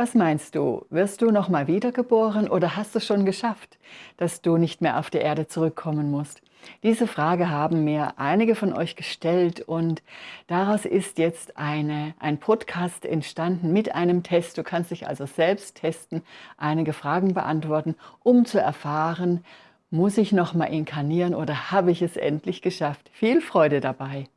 Was meinst du, wirst du noch mal wiedergeboren oder hast du schon geschafft, dass du nicht mehr auf die Erde zurückkommen musst? Diese Frage haben mir einige von euch gestellt und daraus ist jetzt eine, ein Podcast entstanden mit einem Test. Du kannst dich also selbst testen, einige Fragen beantworten, um zu erfahren, muss ich noch mal inkarnieren oder habe ich es endlich geschafft? Viel Freude dabei!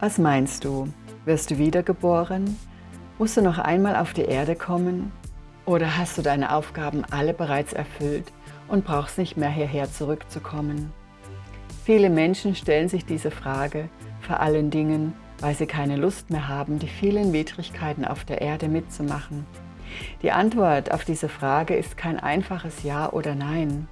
Was meinst du? Wirst du wiedergeboren? Musst du noch einmal auf die Erde kommen? Oder hast du deine Aufgaben alle bereits erfüllt und brauchst nicht mehr hierher zurückzukommen? Viele Menschen stellen sich diese Frage, vor allen Dingen, weil sie keine Lust mehr haben, die vielen Widrigkeiten auf der Erde mitzumachen. Die Antwort auf diese Frage ist kein einfaches Ja oder Nein.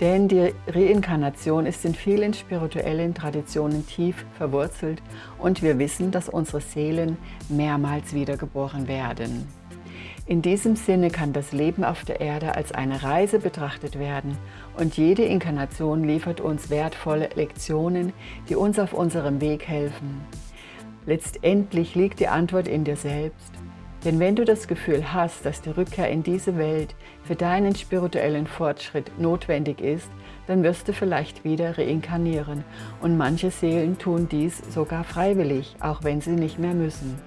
Denn die Reinkarnation ist in vielen spirituellen Traditionen tief verwurzelt und wir wissen, dass unsere Seelen mehrmals wiedergeboren werden. In diesem Sinne kann das Leben auf der Erde als eine Reise betrachtet werden und jede Inkarnation liefert uns wertvolle Lektionen, die uns auf unserem Weg helfen. Letztendlich liegt die Antwort in dir selbst. Denn wenn du das Gefühl hast, dass die Rückkehr in diese Welt für deinen spirituellen Fortschritt notwendig ist, dann wirst du vielleicht wieder reinkarnieren und manche Seelen tun dies sogar freiwillig, auch wenn sie nicht mehr müssen.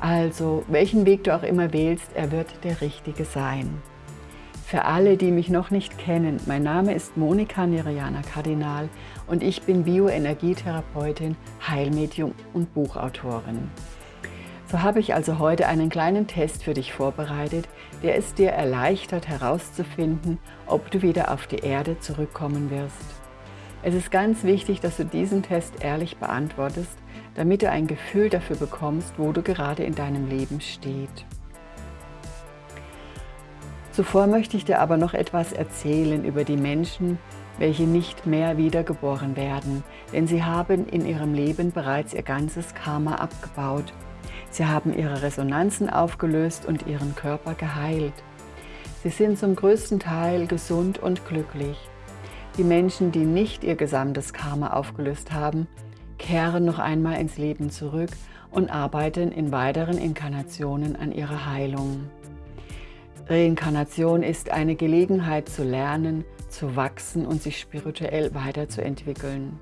Also, welchen Weg du auch immer wählst, er wird der richtige sein. Für alle, die mich noch nicht kennen, mein Name ist Monika Niriana Kardinal und ich bin Bioenergietherapeutin, Heilmedium und Buchautorin. So habe ich also heute einen kleinen Test für dich vorbereitet, der es dir erleichtert herauszufinden, ob du wieder auf die Erde zurückkommen wirst. Es ist ganz wichtig, dass du diesen Test ehrlich beantwortest, damit du ein Gefühl dafür bekommst, wo du gerade in deinem Leben steht. Zuvor möchte ich dir aber noch etwas erzählen über die Menschen, welche nicht mehr wiedergeboren werden, denn sie haben in ihrem Leben bereits ihr ganzes Karma abgebaut Sie haben ihre Resonanzen aufgelöst und ihren Körper geheilt. Sie sind zum größten Teil gesund und glücklich. Die Menschen, die nicht ihr gesamtes Karma aufgelöst haben, kehren noch einmal ins Leben zurück und arbeiten in weiteren Inkarnationen an ihrer Heilung. Reinkarnation ist eine Gelegenheit zu lernen, zu wachsen und sich spirituell weiterzuentwickeln.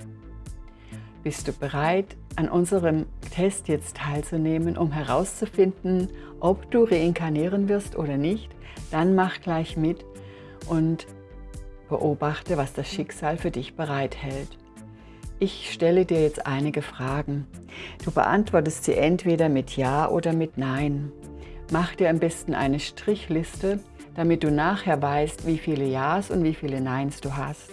Bist du bereit, an unserem Test jetzt teilzunehmen, um herauszufinden, ob du reinkarnieren wirst oder nicht, dann mach gleich mit und beobachte, was das Schicksal für dich bereithält. Ich stelle dir jetzt einige Fragen. Du beantwortest sie entweder mit Ja oder mit Nein. Mach dir am besten eine Strichliste, damit du nachher weißt, wie viele Ja's und wie viele Neins du hast.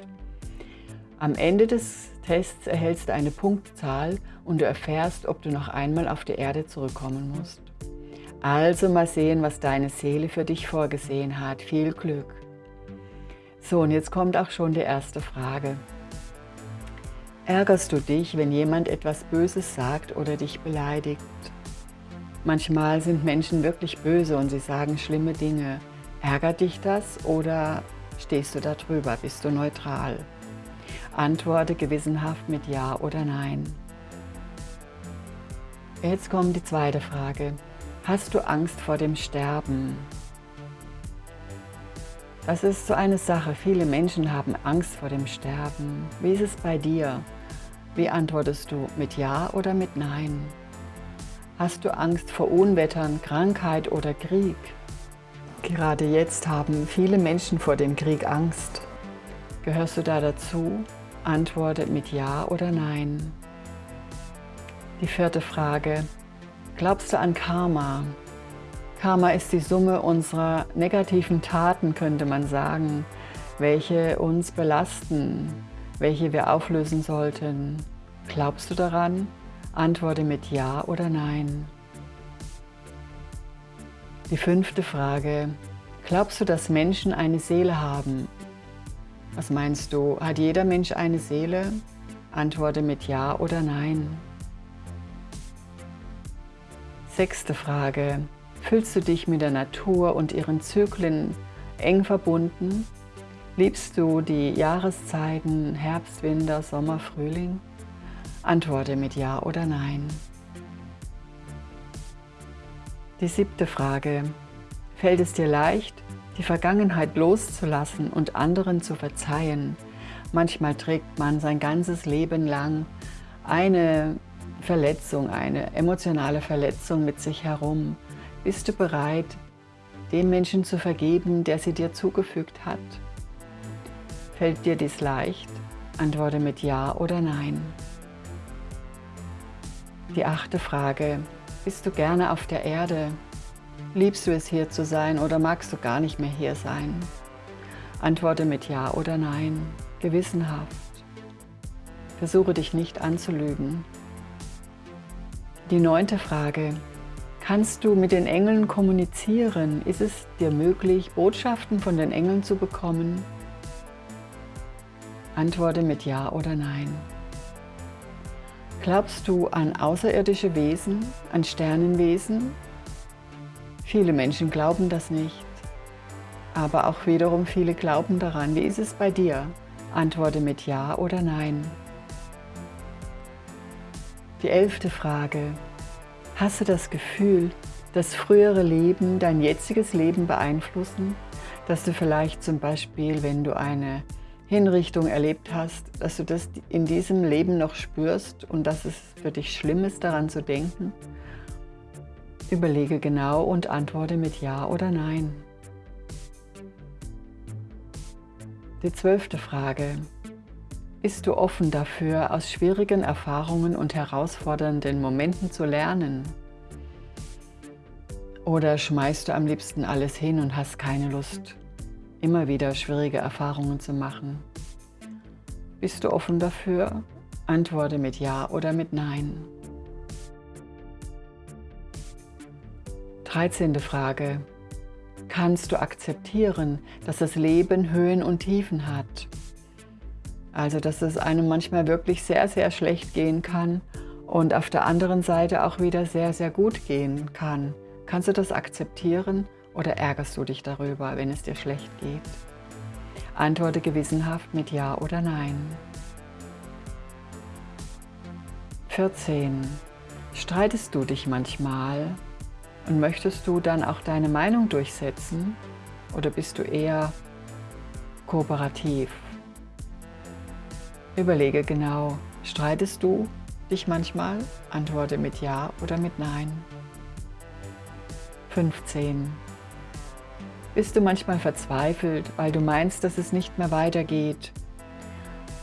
Am Ende des Tests erhältst du eine Punktzahl und du erfährst, ob du noch einmal auf die Erde zurückkommen musst. Also mal sehen, was deine Seele für dich vorgesehen hat. Viel Glück! So, und jetzt kommt auch schon die erste Frage. Ärgerst du dich, wenn jemand etwas Böses sagt oder dich beleidigt? Manchmal sind Menschen wirklich böse und sie sagen schlimme Dinge. Ärgert dich das oder stehst du da drüber? Bist du neutral? Antworte gewissenhaft mit Ja oder Nein. Jetzt kommt die zweite Frage. Hast du Angst vor dem Sterben? Das ist so eine Sache. Viele Menschen haben Angst vor dem Sterben. Wie ist es bei dir? Wie antwortest du? Mit Ja oder mit Nein? Hast du Angst vor Unwettern, Krankheit oder Krieg? Gerade jetzt haben viele Menschen vor dem Krieg Angst. Gehörst du da dazu? Antworte mit Ja oder Nein. Die vierte Frage. Glaubst du an Karma? Karma ist die Summe unserer negativen Taten, könnte man sagen, welche uns belasten, welche wir auflösen sollten. Glaubst du daran? Antworte mit Ja oder Nein. Die fünfte Frage. Glaubst du, dass Menschen eine Seele haben was meinst du, hat jeder Mensch eine Seele? Antworte mit Ja oder Nein. Sechste Frage. Fühlst du dich mit der Natur und ihren Zyklen eng verbunden? Liebst du die Jahreszeiten Herbst, Winter, Sommer, Frühling? Antworte mit Ja oder Nein. Die siebte Frage. Fällt es dir leicht, die Vergangenheit loszulassen und anderen zu verzeihen? Manchmal trägt man sein ganzes Leben lang eine Verletzung, eine emotionale Verletzung mit sich herum. Bist du bereit, dem Menschen zu vergeben, der sie dir zugefügt hat? Fällt dir dies leicht? Antworte mit Ja oder Nein. Die achte Frage. Bist du gerne auf der Erde? Liebst du es hier zu sein oder magst du gar nicht mehr hier sein? Antworte mit Ja oder Nein, gewissenhaft. Versuche dich nicht anzulügen. Die neunte Frage. Kannst du mit den Engeln kommunizieren? Ist es dir möglich, Botschaften von den Engeln zu bekommen? Antworte mit Ja oder Nein. Glaubst du an außerirdische Wesen, an Sternenwesen? Viele Menschen glauben das nicht, aber auch wiederum viele glauben daran. Wie ist es bei dir? Antworte mit Ja oder Nein. Die elfte Frage. Hast du das Gefühl, dass frühere Leben dein jetziges Leben beeinflussen? Dass du vielleicht zum Beispiel, wenn du eine Hinrichtung erlebt hast, dass du das in diesem Leben noch spürst und dass es für dich schlimm ist, daran zu denken? Überlege genau und antworte mit Ja oder Nein. Die zwölfte Frage. Bist du offen dafür, aus schwierigen Erfahrungen und herausfordernden Momenten zu lernen? Oder schmeißt du am liebsten alles hin und hast keine Lust, immer wieder schwierige Erfahrungen zu machen. Bist du offen dafür? Antworte mit Ja oder mit Nein. 13. Frage. Kannst du akzeptieren, dass das Leben Höhen und Tiefen hat? Also, dass es einem manchmal wirklich sehr, sehr schlecht gehen kann und auf der anderen Seite auch wieder sehr, sehr gut gehen kann. Kannst du das akzeptieren oder ärgerst du dich darüber, wenn es dir schlecht geht? Antworte gewissenhaft mit Ja oder Nein. 14. Streitest du dich manchmal und möchtest du dann auch deine Meinung durchsetzen oder bist du eher kooperativ? Überlege genau, streitest du dich manchmal? Antworte mit Ja oder mit Nein. 15. Bist du manchmal verzweifelt, weil du meinst, dass es nicht mehr weitergeht?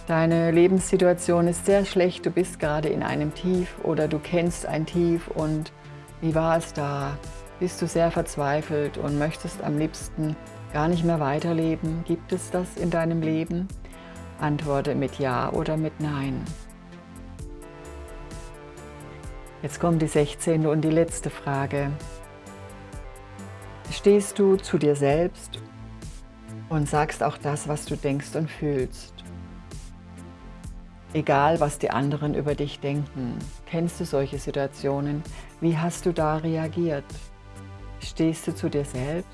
Deine Lebenssituation ist sehr schlecht, du bist gerade in einem Tief oder du kennst ein Tief und wie war es da? Bist du sehr verzweifelt und möchtest am liebsten gar nicht mehr weiterleben? Gibt es das in deinem Leben? Antworte mit Ja oder mit Nein. Jetzt kommt die 16. und die letzte Frage. Stehst du zu dir selbst und sagst auch das, was du denkst und fühlst. Egal, was die anderen über dich denken. Kennst du solche Situationen? Wie hast du da reagiert? Stehst du zu dir selbst?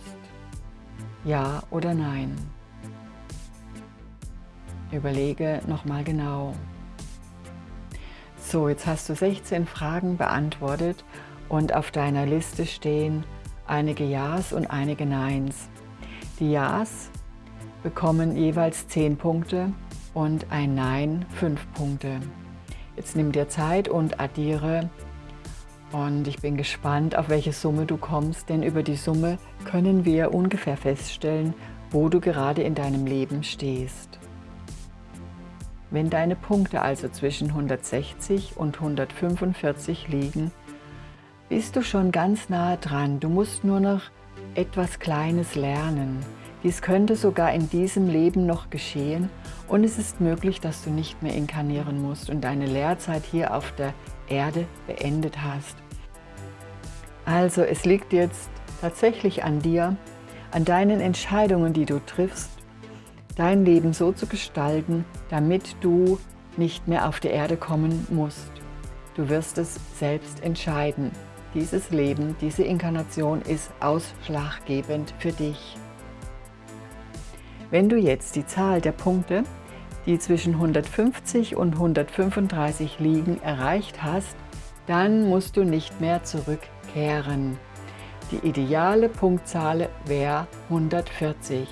Ja oder nein? Überlege nochmal genau. So, jetzt hast du 16 Fragen beantwortet und auf deiner Liste stehen einige Ja's und einige Neins. Die Ja's bekommen jeweils 10 Punkte und ein Nein 5 Punkte. Jetzt nimm dir Zeit und addiere und ich bin gespannt, auf welche Summe du kommst, denn über die Summe können wir ungefähr feststellen, wo du gerade in deinem Leben stehst. Wenn deine Punkte also zwischen 160 und 145 liegen, bist du schon ganz nah dran. Du musst nur noch etwas Kleines lernen. Dies könnte sogar in diesem Leben noch geschehen und es ist möglich, dass du nicht mehr inkarnieren musst und deine Lehrzeit hier auf der Erde beendet hast. Also es liegt jetzt tatsächlich an dir, an deinen Entscheidungen, die du triffst, dein Leben so zu gestalten, damit du nicht mehr auf die Erde kommen musst. Du wirst es selbst entscheiden. Dieses Leben, diese Inkarnation ist ausschlaggebend für dich. Wenn du jetzt die Zahl der Punkte, die zwischen 150 und 135 liegen, erreicht hast, dann musst du nicht mehr zurückkehren. Die ideale Punktzahl wäre 140.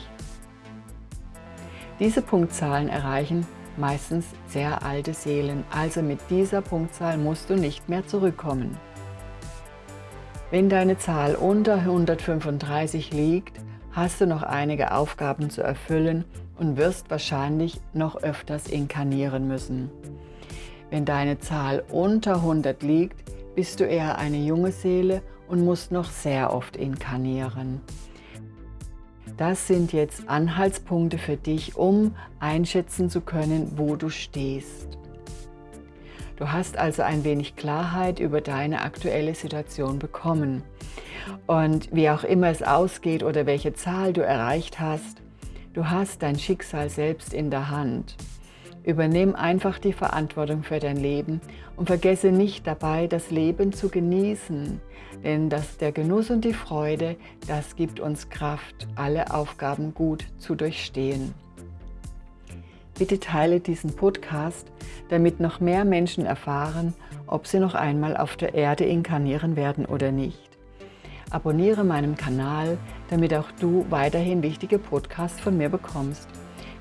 Diese Punktzahlen erreichen meistens sehr alte Seelen, also mit dieser Punktzahl musst du nicht mehr zurückkommen. Wenn deine Zahl unter 135 liegt, hast du noch einige Aufgaben zu erfüllen und wirst wahrscheinlich noch öfters inkarnieren müssen. Wenn deine Zahl unter 100 liegt, bist du eher eine junge Seele und musst noch sehr oft inkarnieren. Das sind jetzt Anhaltspunkte für dich, um einschätzen zu können, wo du stehst. Du hast also ein wenig Klarheit über deine aktuelle Situation bekommen. Und wie auch immer es ausgeht oder welche Zahl du erreicht hast, du hast dein Schicksal selbst in der Hand. Übernimm einfach die Verantwortung für dein Leben und vergesse nicht dabei, das Leben zu genießen. Denn das, der Genuss und die Freude, das gibt uns Kraft, alle Aufgaben gut zu durchstehen. Bitte teile diesen Podcast, damit noch mehr Menschen erfahren, ob sie noch einmal auf der Erde inkarnieren werden oder nicht. Abonniere meinen Kanal, damit auch du weiterhin wichtige Podcasts von mir bekommst.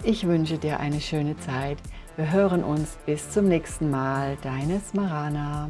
Ich wünsche dir eine schöne Zeit. Wir hören uns bis zum nächsten Mal. Deine Smarana.